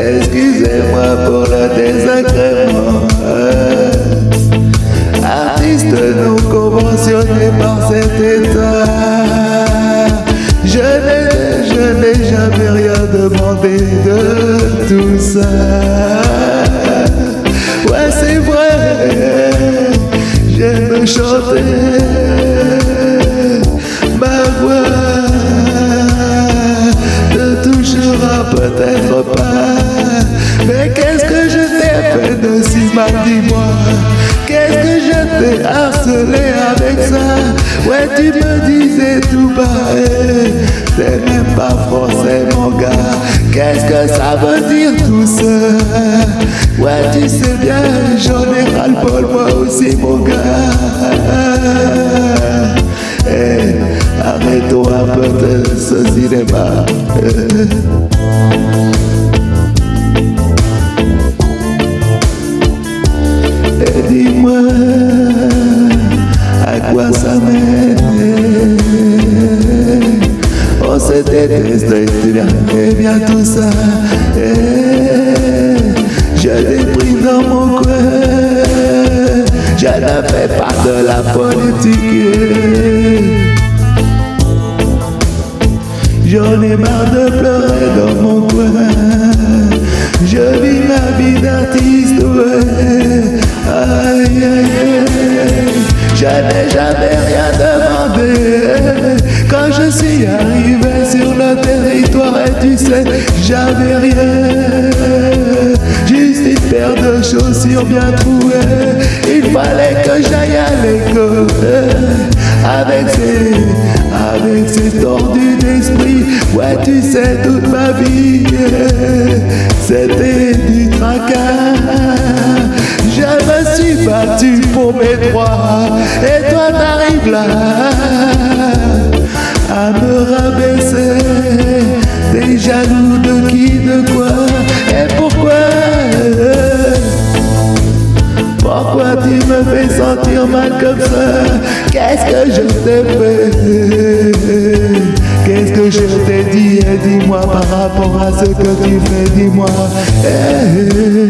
Excusez-moi pour le désagrément. Artiste non conventionné par cet de tout ça. Ouais c'est vrai, j'aime chanter peut-être pas. Mais qu'est-ce que je t'ai fait de si mal, dis-moi? Qu'est-ce que je t'ai harcelé avec ça? Ouais, tu me disais tout bas, t'es même pas français, mon gars. Qu'est-ce que ça veut dire tout ça? Ouais, tu sais bien, j'en ai ras-le-bol, moi aussi, mon gars. Hey, eh, arrête-toi un peu de ce cinéma. dis-moi à quoi ça mène? Se déteste, et bien tout ça Je déprime dans mon coin Je ne fais pas de la politique. J'en ai marre de pleurer dans mon coin Je vis ma vie d'artiste, ouais. Aïe, aïe, aïe, je n'ai jamais rien demandé. Quand je suis arrivé j'avais rien. Juste une paire de chaussures bien trouées. Il fallait que j'aille à l'école. Avec ces, avec ces tordus d'esprit. Ouais tu sais toute ma vie C'était du tracas. Je me suis battu pour mes droits. Et toi t'arrives là Qu'est-ce que je t'ai fait? Qu'est-ce que je t'ai dit? Eh, dis-moi par rapport à ce que tu fais, dis-moi. Eh,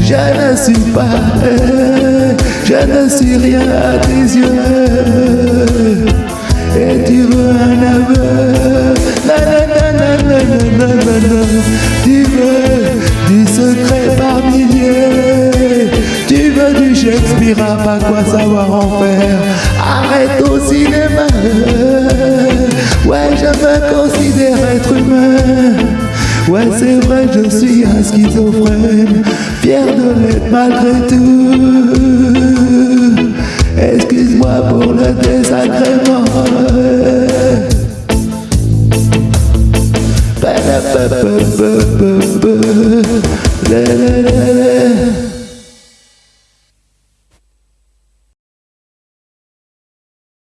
Je ne suis pas, eh, je ne suis rien à tes yeux À pas quoi savoir en faire Arrête au cinéma Ouais, je me considère être humain. Ouais, c'est vrai, je suis un schizophrène, fier de l'être malgré tout. Excuse-moi pour le désagrément.